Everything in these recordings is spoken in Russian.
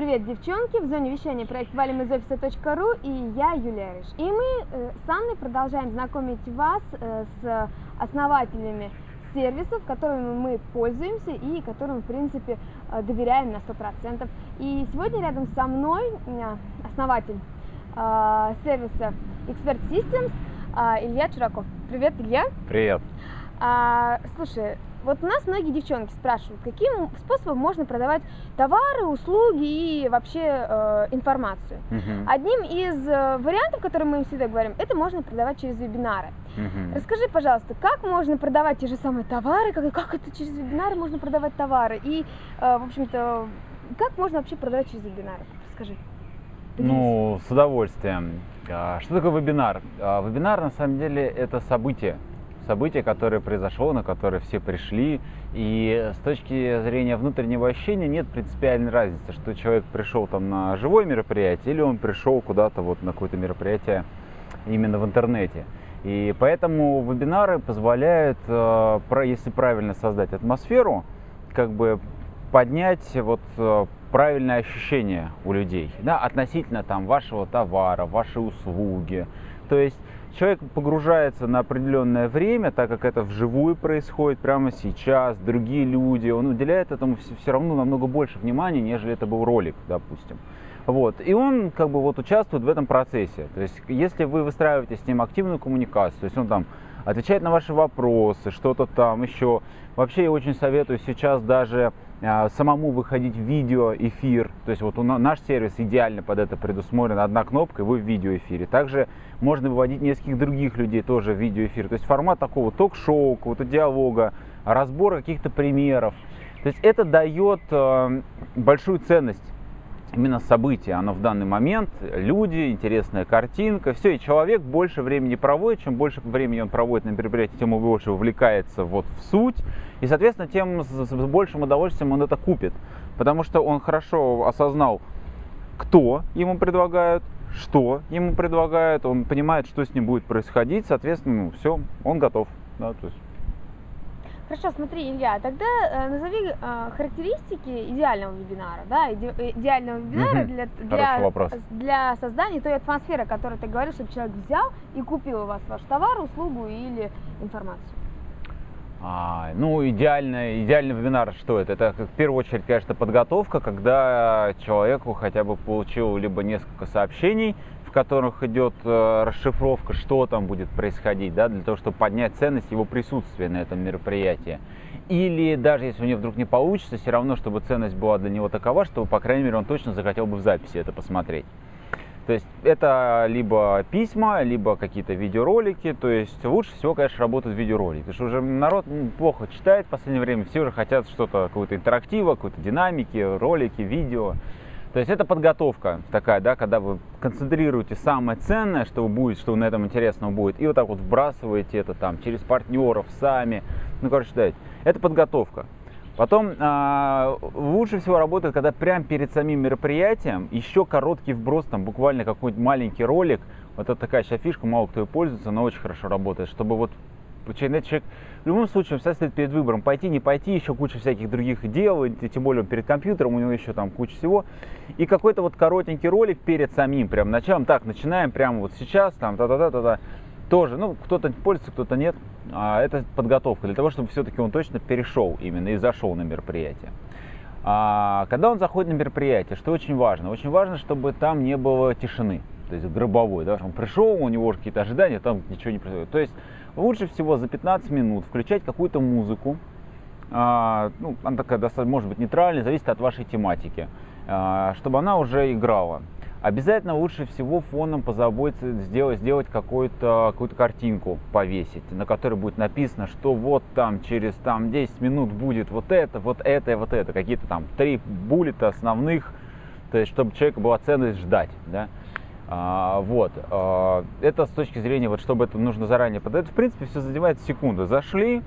Привет, девчонки! В зоне вещания проект валим из офиса.ру и я, Юлия Рыж. И мы э, с Анной продолжаем знакомить вас э, с основателями сервисов, которыми мы пользуемся и которым, в принципе, э, доверяем на 100%. И сегодня рядом со мной основатель сервиса Expert Systems Илья Чураков. Привет, Илья! Привет! А, слушай, вот у нас многие девчонки спрашивают, каким способом можно продавать товары, услуги и вообще э, информацию. Uh-huh. Одним из э, вариантов, которые мы им всегда говорим, это можно продавать через вебинары. Uh-huh. Расскажи, пожалуйста, как можно продавать те же самые товары, как, как это через вебинары можно продавать товары и, э, в общем-то, как можно вообще продавать через вебинары? Расскажи. Поделись. Ну, с удовольствием. А, что такое вебинар? А, вебинар на самом деле это событие событие, которое произошло, на которое все пришли. И с точки зрения внутреннего ощущения нет принципиальной разницы, что человек пришел там на живое мероприятие или он пришел куда-то вот на какое-то мероприятие именно в интернете. И поэтому вебинары позволяют, э, если правильно создать атмосферу, как бы поднять вот э, правильное ощущение у людей да, относительно там вашего товара, вашей услуги. То есть человек погружается на определенное время, так как это вживую происходит прямо сейчас, другие люди, он уделяет этому все равно намного больше внимания, нежели это был ролик, допустим. Вот. И он как бы вот участвует в этом процессе. То есть, если вы выстраиваете с ним активную коммуникацию, то есть он там отвечает на ваши вопросы, что-то там еще. Вообще я очень советую сейчас даже самому выходить в видеоэфир. То есть вот у наш сервис идеально под это предусмотрен. Одна кнопка, и вы в видеоэфире. Также можно выводить нескольких других людей тоже в видеоэфир. То есть формат такого ток-шоу, какого-то диалога, разбора каких-то примеров. То есть это дает э, большую ценность именно событие, оно в данный момент, люди, интересная картинка, все, и человек больше времени проводит, чем больше времени он проводит на мероприятии, тем больше увлекается вот в суть, и, соответственно, тем с большим удовольствием он это купит, потому что он хорошо осознал, кто ему предлагают, что ему предлагают, он понимает, что с ним будет происходить, соответственно, ну, все, он готов, да, то есть Хорошо, смотри, Илья, тогда э, назови э, характеристики идеального вебинара, да, иде, идеального вебинара для, для, для создания той атмосферы, которую ты говоришь, чтобы человек взял и купил у вас ваш товар, услугу или информацию. А, ну, идеальный, идеальный вебинар, что это? Это, в первую очередь, конечно, подготовка, когда человеку хотя бы получил либо несколько сообщений, в которых идет э, расшифровка, что там будет происходить, да, для того, чтобы поднять ценность его присутствия на этом мероприятии. Или даже если у него вдруг не получится, все равно, чтобы ценность была для него такова, чтобы, по крайней мере, он точно захотел бы в записи это посмотреть. То есть это либо письма, либо какие-то видеоролики. То есть лучше всего, конечно, работают видеоролики. Потому что уже народ плохо читает в последнее время. Все уже хотят что-то, какого-то интерактива, какой-то динамики, ролики, видео. То есть это подготовка такая, да, когда вы концентрируете самое ценное, что будет, что на этом интересного будет, и вот так вот вбрасываете это там через партнеров, сами. Ну, короче, да, это подготовка. Потом э, лучше всего работает, когда прямо перед самим мероприятием еще короткий вброс, там буквально какой-нибудь маленький ролик. Вот это такая сейчас фишка, мало кто и пользуется, но очень хорошо работает, чтобы вот человек в любом случае он стоит перед выбором, пойти, не пойти, еще куча всяких других дел, и тем более он перед компьютером, у него еще там куча всего. И какой-то вот коротенький ролик перед самим прям началом, так, начинаем прямо вот сейчас, там, та-та-та-та-та, тоже, ну, кто-то пользуется, кто-то нет. А, это подготовка для того, чтобы все-таки он точно перешел именно и зашел на мероприятие. А, когда он заходит на мероприятие, что очень важно? Очень важно, чтобы там не было тишины, то есть гробовой, да, он пришел, у него какие-то ожидания, там ничего не происходит. То есть лучше всего за 15 минут включать какую-то музыку, а, ну, она такая достаточно, может быть, нейтральная, зависит от вашей тематики, а, чтобы она уже играла. Обязательно лучше всего фоном позаботиться, сделать, сделать какую-то какую картинку, повесить, на которой будет написано, что вот там через там 10 минут будет вот это, вот это и вот это. Какие-то там три буллета основных, то есть чтобы человеку была ценность ждать. Да? А, вот. А, это с точки зрения, вот, чтобы это нужно заранее подать. В принципе, все занимает секунду. Зашли,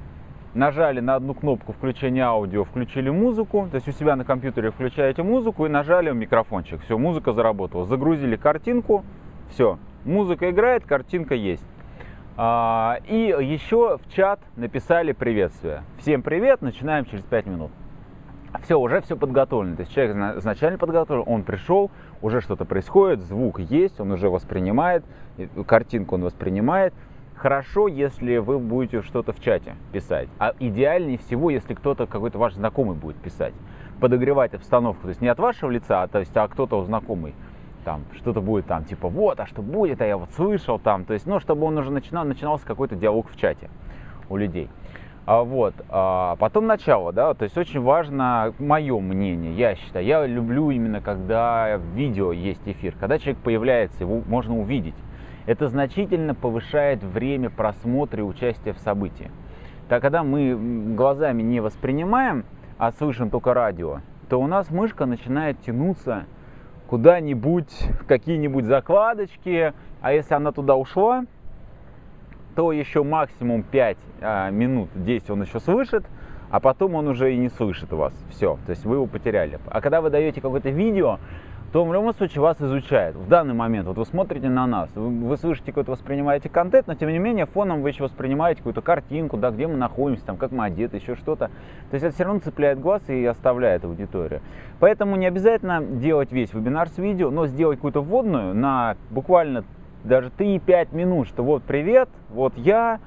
нажали на одну кнопку включения аудио, включили музыку, то есть у себя на компьютере включаете музыку и нажали микрофончик. Все, музыка заработала. Загрузили картинку, все, музыка играет, картинка есть. А, и еще в чат написали приветствие. Всем привет, начинаем через 5 минут. Все, уже все подготовлено. То есть человек изначально подготовлен, он пришел, уже что-то происходит, звук есть, он уже воспринимает, картинку он воспринимает. Хорошо, если вы будете что-то в чате писать. А идеальнее всего, если кто-то, какой-то ваш знакомый будет писать. Подогревать обстановку. То есть не от вашего лица, а, то есть, а кто-то знакомый там что-то будет там, типа, вот, а что будет, а я вот слышал там, то есть, ну, чтобы он уже начинал, начинался какой-то диалог в чате у людей. А вот, а потом начало, да, то есть очень важно мое мнение, я считаю, я люблю именно, когда в видео есть эфир, когда человек появляется, его можно увидеть. Это значительно повышает время просмотра и участия в событии. Так, когда мы глазами не воспринимаем, а слышим только радио, то у нас мышка начинает тянуться куда-нибудь, какие-нибудь закладочки, а если она туда ушла, то еще максимум 5 а, минут 10 он еще слышит, а потом он уже и не слышит вас. Все, то есть вы его потеряли. А когда вы даете какое-то видео, то в любом случае вас изучают. В данный момент, вот вы смотрите на нас, вы, вы слышите какой-то, воспринимаете контент, но тем не менее фоном вы еще воспринимаете какую-то картинку, да, где мы находимся, там, как мы одеты, еще что-то. То есть это все равно цепляет глаз и оставляет аудиторию. Поэтому не обязательно делать весь вебинар с видео, но сделать какую-то вводную на буквально даже 3-5 минут, что вот привет, вот я,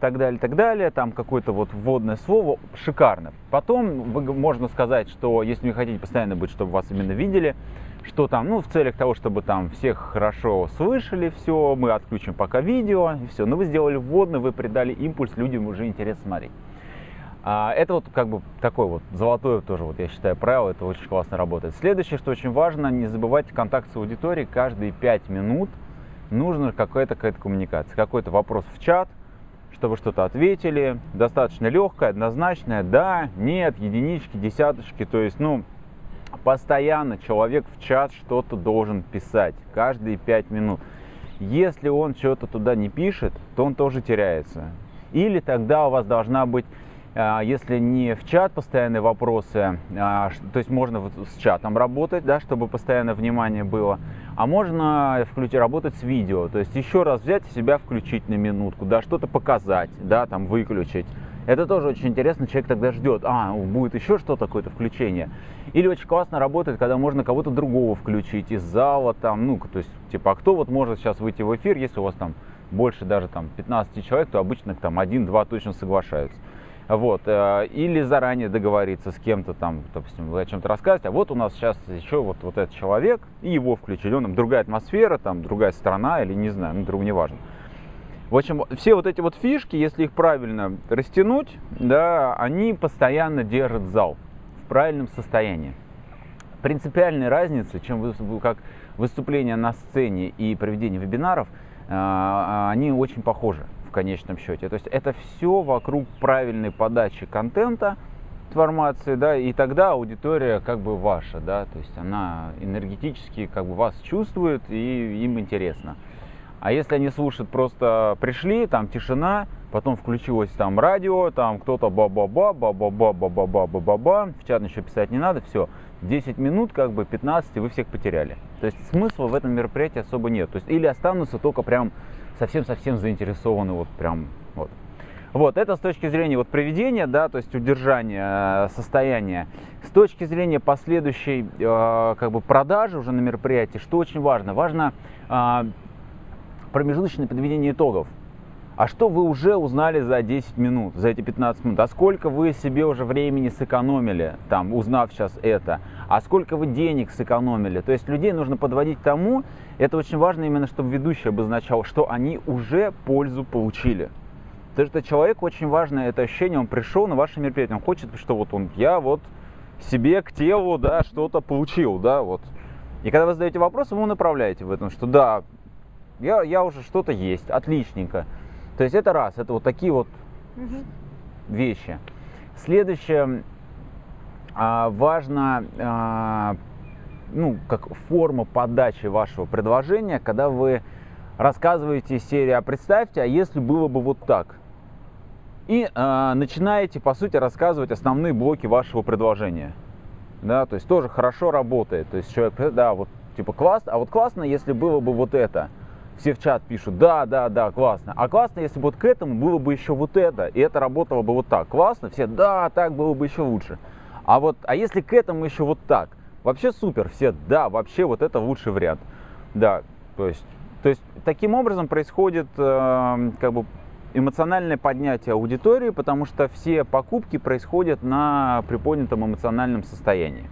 так далее, так далее, там какое-то вот вводное слово, шикарно. Потом вы, можно сказать, что если вы хотите постоянно быть, чтобы вас именно видели, что там, ну, в целях того, чтобы там всех хорошо слышали, все, мы отключим пока видео, и все. Но вы сделали вводный, вы придали импульс, людям уже интересно смотреть. А, это вот как бы такое вот золотое тоже, вот я считаю, правило, это очень классно работает. Следующее, что очень важно, не забывайте контакт с аудиторией каждые 5 минут нужна какая-то какая-то коммуникация, какой-то вопрос в чат, чтобы что-то ответили, достаточно легкая, однозначная, да, нет, единички, десяточки, то есть, ну, Постоянно человек в чат что-то должен писать, каждые 5 минут. Если он что-то туда не пишет, то он тоже теряется. Или тогда у вас должна быть, если не в чат постоянные вопросы, а, то есть можно с чатом работать, да, чтобы постоянное внимание было, а можно включить, работать с видео, то есть еще раз взять себя включить на минутку, да, что-то показать, да, там выключить это тоже очень интересно, человек тогда ждет, а, будет еще что-то, какое-то включение. Или очень классно работает, когда можно кого-то другого включить из зала, там, ну, то есть, типа, а кто вот может сейчас выйти в эфир, если у вас там больше даже там 15 человек, то обычно там один-два точно соглашаются. Вот, э, или заранее договориться с кем-то там, допустим, о чем-то рассказываете, а вот у нас сейчас еще вот, вот этот человек, и его включили, он там другая атмосфера, там другая страна, или не знаю, ну, другу не важно. В общем, все вот эти вот фишки, если их правильно растянуть, да, они постоянно держат зал в правильном состоянии. Принципиальной разницы, чем вы, как выступление на сцене и проведение вебинаров, а, они очень похожи в конечном счете. То есть это все вокруг правильной подачи контента, информации, да, и тогда аудитория как бы ваша, да, то есть она энергетически как бы вас чувствует и им интересно. А если они слушают, просто пришли, там тишина, потом включилось там радио, там кто-то ба-ба-ба, ба-ба-ба, ба-ба-ба, ба-ба-ба, в чат еще писать не надо, все. 10 минут, как бы 15, и вы всех потеряли. То есть смысла в этом мероприятии особо нет. То есть или останутся только прям совсем-совсем заинтересованы, вот прям вот. Вот, это с точки зрения вот приведения, да, то есть удержания э, состояния. С точки зрения последующей э, как бы продажи уже на мероприятии, что очень важно? Важно э, промежуточное подведение итогов. А что вы уже узнали за 10 минут, за эти 15 минут? А сколько вы себе уже времени сэкономили, там, узнав сейчас это? А сколько вы денег сэкономили? То есть людей нужно подводить к тому, это очень важно именно, чтобы ведущий обозначал, что они уже пользу получили. Потому что человеку очень важно это ощущение, он пришел на ваше мероприятие, он хочет, что вот он, я вот себе к телу, да, что-то получил, да, вот. И когда вы задаете вопрос, вы направляете в этом, что да, я, я уже что-то есть, отличненько. То есть это раз, это вот такие вот угу. вещи. Следующее, а, важно, а, ну, как форма подачи вашего предложения, когда вы рассказываете серию, а представьте, а если было бы вот так. И а, начинаете, по сути, рассказывать основные блоки вашего предложения. Да, то есть тоже хорошо работает. То есть человек, да, вот типа классно, а вот классно, если было бы вот это все в чат пишут, да, да, да, классно. А классно, если бы вот к этому было бы еще вот это, и это работало бы вот так. Классно, все, да, так было бы еще лучше. А вот, а если к этому еще вот так, вообще супер, все, да, вообще вот это лучший вариант. Да, то есть, то есть таким образом происходит э, как бы эмоциональное поднятие аудитории, потому что все покупки происходят на приподнятом эмоциональном состоянии.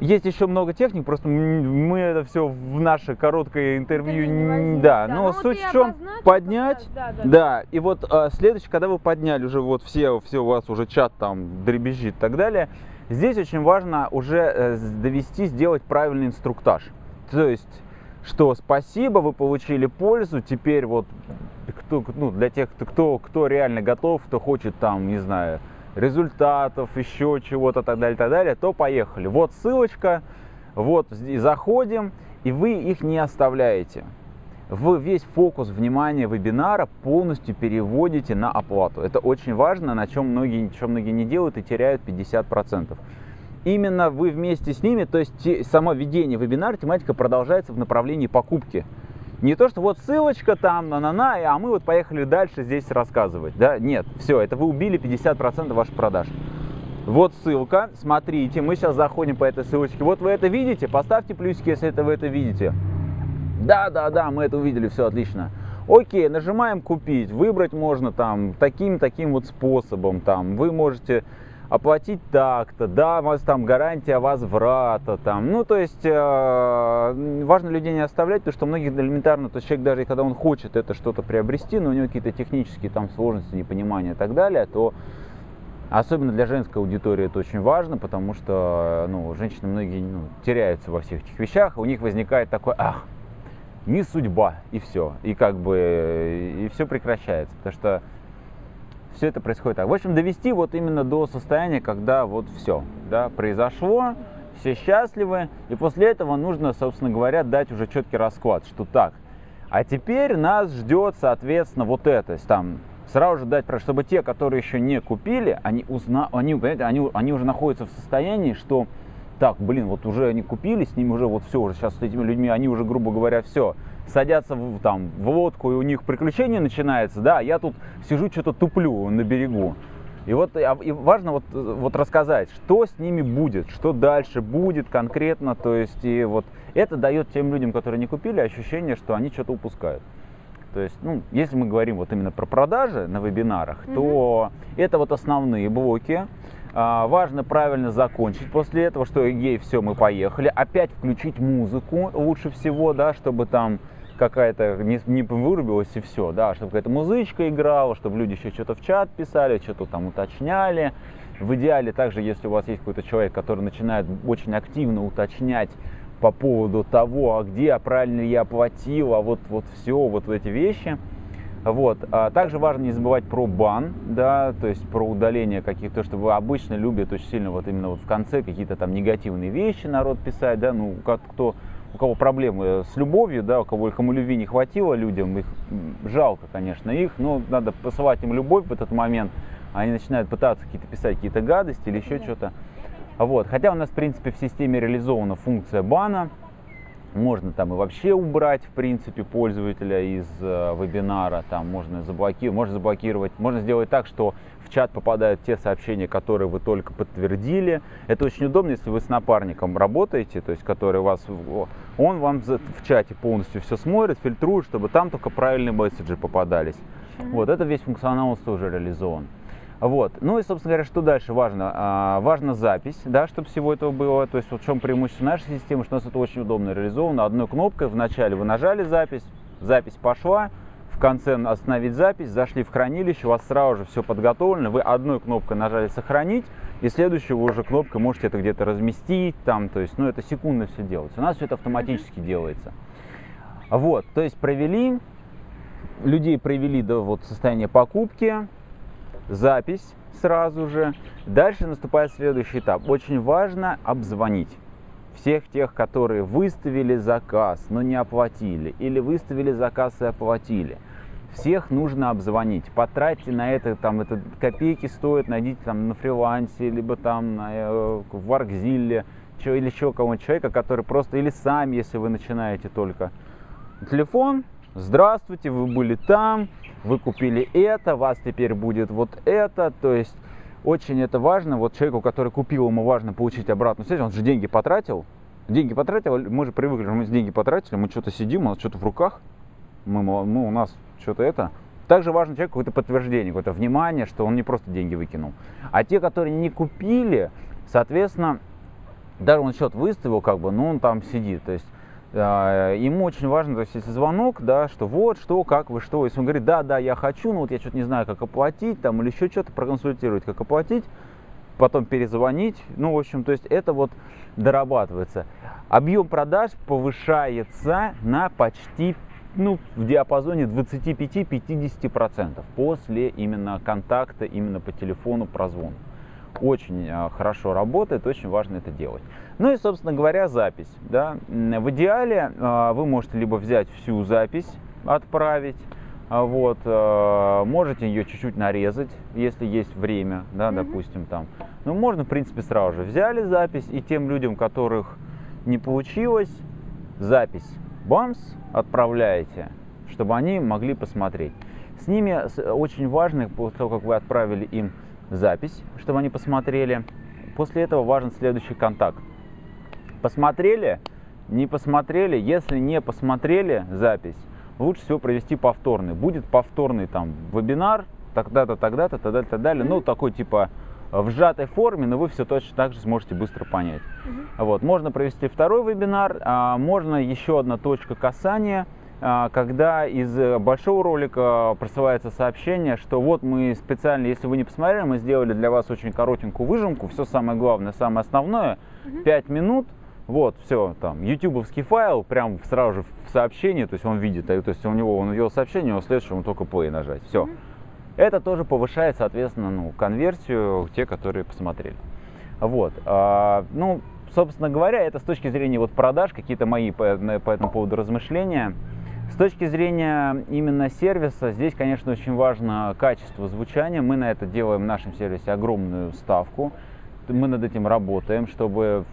Есть еще много техник, просто мы это все в наше короткое интервью, не да, да, но ну, суть в чем поднять, да, да, да, и вот а, следующий, когда вы подняли уже вот все, все у вас уже чат там дребезжит и так далее, здесь очень важно уже э, довести, сделать правильный инструктаж, то есть что спасибо, вы получили пользу, теперь вот кто, ну, для тех, кто, кто реально готов, кто хочет там, не знаю, результатов, еще чего-то, так далее, так далее, то поехали. Вот ссылочка, вот заходим, и вы их не оставляете. Вы весь фокус внимания вебинара полностью переводите на оплату. Это очень важно, на чем многие, чем многие не делают и теряют 50% именно вы вместе с ними, то есть само ведение вебинара, тематика продолжается в направлении покупки. Не то, что вот ссылочка там, на-на-на, а мы вот поехали дальше здесь рассказывать. Да? Нет, все, это вы убили 50% ваших продаж. Вот ссылка, смотрите, мы сейчас заходим по этой ссылочке. Вот вы это видите, поставьте плюсики, если это вы это видите. Да, да, да, мы это увидели, все отлично. Окей, нажимаем купить, выбрать можно там таким-таким вот способом, там вы можете оплатить так-то, да, у вас там гарантия возврата, там, ну, то есть э, важно людей не оставлять, потому что многих элементарно, то есть человек даже когда он хочет это что-то приобрести, но у него какие-то технические там сложности, непонимания и так далее, то Особенно для женской аудитории это очень важно, потому что ну, женщины многие ну, теряются во всех этих вещах, у них возникает такой, ах, не судьба, и все, и как бы, и все прекращается, потому что все это происходит так. В общем, довести вот именно до состояния, когда вот все, да, произошло, все счастливы, и после этого нужно, собственно говоря, дать уже четкий расклад, что так. А теперь нас ждет, соответственно, вот это, там, сразу же дать, чтобы те, которые еще не купили, они, узна, они, они, они уже находятся в состоянии, что так, блин, вот уже они купили, с ними уже вот все, уже сейчас с этими людьми, они уже, грубо говоря, все, садятся в, там, в лодку, и у них приключение начинается, да, я тут сижу, что-то туплю на берегу. И вот а, и важно вот, вот рассказать, что с ними будет, что дальше будет конкретно, то есть и вот это дает тем людям, которые не купили, ощущение, что они что-то упускают. То есть, ну, если мы говорим вот именно про продажи на вебинарах, mm-hmm. то это вот основные блоки. А, важно правильно закончить после этого, что ей все, мы поехали. Опять включить музыку лучше всего, да, чтобы там какая-то не, не вырубилась и все, да, чтобы какая-то музычка играла, чтобы люди еще что-то в чат писали, что-то там уточняли. В идеале также, если у вас есть какой-то человек, который начинает очень активно уточнять по поводу того, а где, а правильно ли я оплатил, а вот, вот все, вот эти вещи – вот. А также важно не забывать про бан, да, то есть про удаление каких-то, что вы обычно любят очень сильно вот именно вот в конце какие-то там негативные вещи народ писать, да, ну, как кто, у кого проблемы с любовью, да, у кого кому любви не хватило людям, их жалко, конечно, их, но надо посылать им любовь в этот момент, они начинают пытаться какие-то писать какие-то гадости или еще что-то. Вот. Хотя у нас, в принципе, в системе реализована функция бана, можно там и вообще убрать, в принципе, пользователя из э, вебинара, там можно заблокировать, можно заблокировать, можно сделать так, что в чат попадают те сообщения, которые вы только подтвердили. Это очень удобно, если вы с напарником работаете, то есть который вас, он вам в чате полностью все смотрит, фильтрует, чтобы там только правильные месседжи попадались. Вот, это весь функционал тоже реализован. Вот. Ну и, собственно говоря, что дальше важно? А, важна запись, да, чтобы всего этого было. То есть вот в чем преимущество нашей системы, что у нас это очень удобно реализовано. Одной кнопкой вначале вы нажали запись, запись пошла, в конце остановить запись, зашли в хранилище, у вас сразу же все подготовлено, вы одной кнопкой нажали сохранить, и следующую вы уже кнопкой можете это где-то разместить, там, то есть, ну, это секундно все делается. У нас все это автоматически делается. Вот, то есть провели, людей провели до вот состояния покупки, запись сразу же. Дальше наступает следующий этап. Очень важно обзвонить всех тех, которые выставили заказ, но не оплатили, или выставили заказ и оплатили. Всех нужно обзвонить. Потратьте на это, там, это копейки стоит, найдите там на фрилансе, либо там на, э, в Аркзилле, или еще кого-нибудь человека, который просто, или сами, если вы начинаете только. Телефон, здравствуйте, вы были там, вы купили это, вас теперь будет вот это, то есть очень это важно. Вот человеку, который купил, ему важно получить обратную связь. Он же деньги потратил. Деньги потратил, мы же привыкли, мы деньги потратили, мы что-то сидим, у нас что-то в руках, мы, мы, у нас что-то это. Также важно человеку какое-то подтверждение, какое-то внимание, что он не просто деньги выкинул. А те, которые не купили, соответственно, даже он счет выставил, как бы, но он там сидит. То есть ему очень важно, то есть если звонок, да, что вот, что, как вы, что. Если он говорит, да, да, я хочу, но вот я что-то не знаю, как оплатить, там, или еще что-то проконсультировать, как оплатить, потом перезвонить. Ну, в общем, то есть это вот дорабатывается. Объем продаж повышается на почти ну, в диапазоне 25-50% после именно контакта, именно по телефону, прозвон. Очень э, хорошо работает, очень важно это делать. Ну и, собственно говоря, запись. Да? В идеале э, вы можете либо взять всю запись, отправить, а вот, можете ее чуть-чуть нарезать, если есть время, да, mm-hmm. допустим, там. Ну, можно, в принципе, сразу же взяли запись, и тем людям, которых не получилось, запись бамс отправляете, чтобы они могли посмотреть. С ними очень важно, после того, как вы отправили им запись, чтобы они посмотрели, после этого важен следующий контакт. Посмотрели, не посмотрели, если не посмотрели запись, лучше всего провести повторный. Будет повторный там вебинар, тогда-то, тогда-то, тогда-то, так далее. Ну, такой типа в сжатой форме, но вы все точно так же сможете быстро понять. Вот. Можно провести второй вебинар, а, можно еще одна точка касания, когда из большого ролика присылается сообщение, что вот мы специально, если вы не посмотрели, мы сделали для вас очень коротенькую выжимку, все самое главное, самое основное, uh 5 минут, вот, все, там, ютубовский файл, прям сразу же в сообщении, то есть он видит, то есть у него, он увидел сообщение, у следующему только play нажать, все. Mm-hmm. Это тоже повышает, соответственно, ну, конверсию те, которые посмотрели. Вот, а, ну, собственно говоря, это с точки зрения вот продаж, какие-то мои по, по этому поводу размышления. С точки зрения именно сервиса, здесь, конечно, очень важно качество звучания. Мы на это делаем в нашем сервисе огромную ставку. Мы над этим работаем, чтобы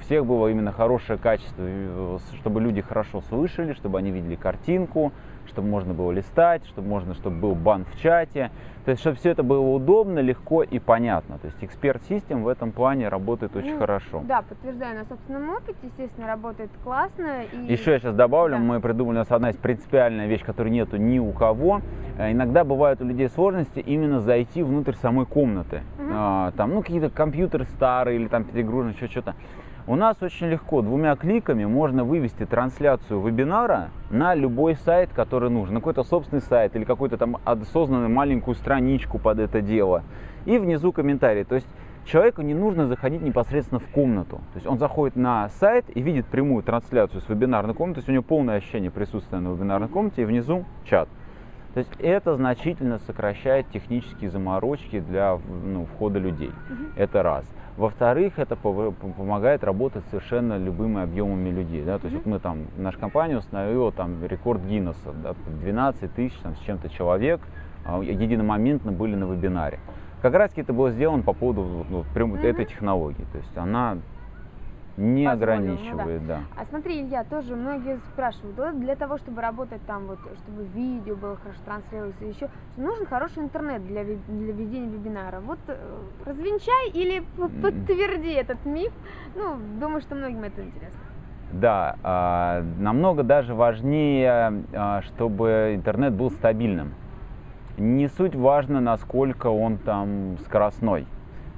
всех было именно хорошее качество, э, чтобы люди хорошо слышали, чтобы они видели картинку, чтобы можно было листать, чтобы можно, чтобы был бан в чате. То есть, чтобы все это было удобно, легко и понятно. То есть, эксперт систем в этом плане работает очень ну, хорошо. Да, подтверждаю на собственном опыте, естественно, работает классно. И... Еще я сейчас добавлю, да. мы придумали, у нас одна из принципиальная вещь, которой нету ни у кого. Э, иногда бывают у людей сложности именно зайти внутрь самой комнаты. Угу. А, там, ну, какие-то компьютеры старые или там перегружены, еще что-то. У нас очень легко, двумя кликами можно вывести трансляцию вебинара на любой сайт, который нужен, на какой-то собственный сайт или какую-то там осознанную маленькую страничку под это дело. И внизу комментарий. То есть человеку не нужно заходить непосредственно в комнату. То есть он заходит на сайт и видит прямую трансляцию с вебинарной комнаты, то есть у него полное ощущение присутствия на вебинарной комнате и внизу чат. То есть это значительно сокращает технические заморочки для ну, входа людей. Угу. Это раз. Во-вторых, это помогает работать совершенно любыми объемами людей. Да? То есть вот мы там, наша компания установила там рекорд Гиннесса, да, 12 тысяч там, с чем-то человек а, единомоментно были на вебинаре. Как раз это было сделано по поводу ну, прям mm-hmm. этой технологии. То есть она не ограничивает, ну, да. да. А смотри, Илья, тоже многие спрашивают, да, для того, чтобы работать там, вот, чтобы видео было хорошо транслироваться, еще нужен хороший интернет для, для ведения вебинара. Вот э, развенчай или подтверди этот миф. Ну, думаю, что многим это интересно. Да, а, намного даже важнее, а, чтобы интернет был стабильным. Не суть важно, насколько он там скоростной.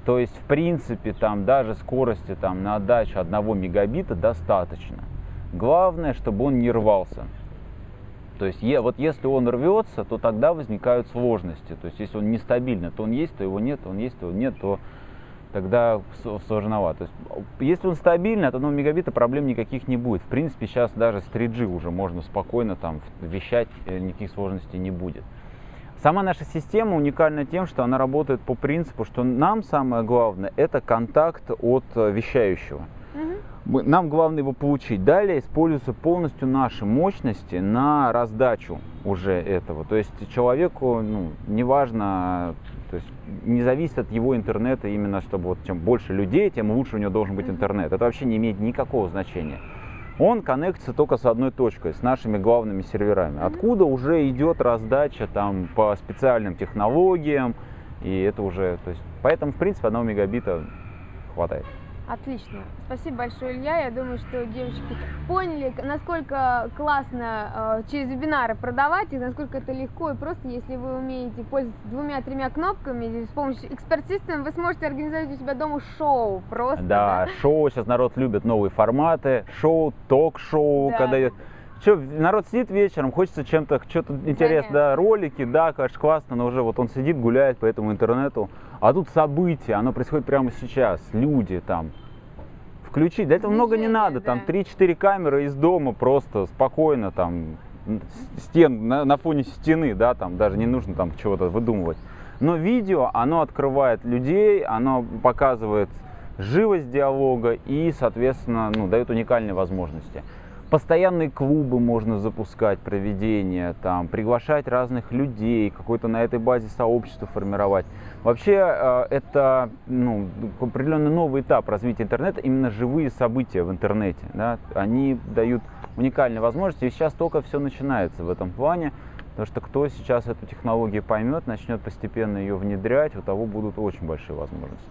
То есть, в принципе, там даже скорости там, на отдачу 1 мегабита достаточно. Главное, чтобы он не рвался. То есть, вот если он рвется, то тогда возникают сложности. То есть, если он нестабильный, то он есть, то его нет, он есть, то его нет, то тогда сложновато. То есть, если он стабильный, от 1 мегабита проблем никаких не будет. В принципе, сейчас даже с 3G уже можно спокойно там вещать, э, никаких сложностей не будет. Сама наша система уникальна тем, что она работает по принципу, что нам самое главное это контакт от э, вещающего. Угу. Нам главное его получить. Далее используются полностью наши мощности на раздачу уже этого. То есть человеку ну, неважно, то есть не зависит от его интернета именно, чтобы вот чем больше людей, тем лучше у него должен быть интернет. Это вообще не имеет никакого значения он коннектится только с одной точкой, с нашими главными серверами. Откуда уже идет раздача там по специальным технологиям, И это уже, то есть, поэтому, в принципе, одного мегабита хватает. Отлично. Спасибо большое, Илья. Я думаю, что девочки поняли, насколько классно э, через вебинары продавать, и насколько это легко и просто, если вы умеете пользоваться двумя-тремя кнопками, с помощью эксперт вы сможете организовать у себя дома шоу просто. Да, да? шоу, сейчас народ любит новые форматы, шоу, ток-шоу, да. когда что, народ сидит вечером, хочется чем-то, что-то интересное, да, ролики, да, конечно, классно, но уже вот он сидит, гуляет по этому интернету, а тут события, оно происходит прямо сейчас, люди там, включить, для этого много не надо, там 3-4 камеры из дома просто спокойно там, стен, на, на фоне стены, да, там даже не нужно там чего-то выдумывать. Но видео, оно открывает людей, оно показывает живость диалога и, соответственно, ну, дает уникальные возможности. Постоянные клубы можно запускать, проведение, там, приглашать разных людей, какое-то на этой базе сообщество формировать. Вообще э, это ну, определенный новый этап развития интернета, именно живые события в интернете. Да? Они дают уникальные возможности, и сейчас только все начинается в этом плане. Потому что кто сейчас эту технологию поймет, начнет постепенно ее внедрять, у того будут очень большие возможности.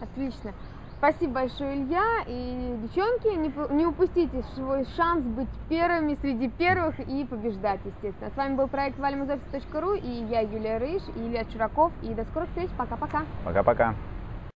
Отлично. Спасибо большое, Илья. И, девчонки, не, не упустите свой шанс быть первыми среди первых и побеждать, естественно. С вами был проект valimuzoffice.ru и я, Юлия Рыж, и Илья Чураков. И до скорых встреч. Пока-пока. Пока-пока.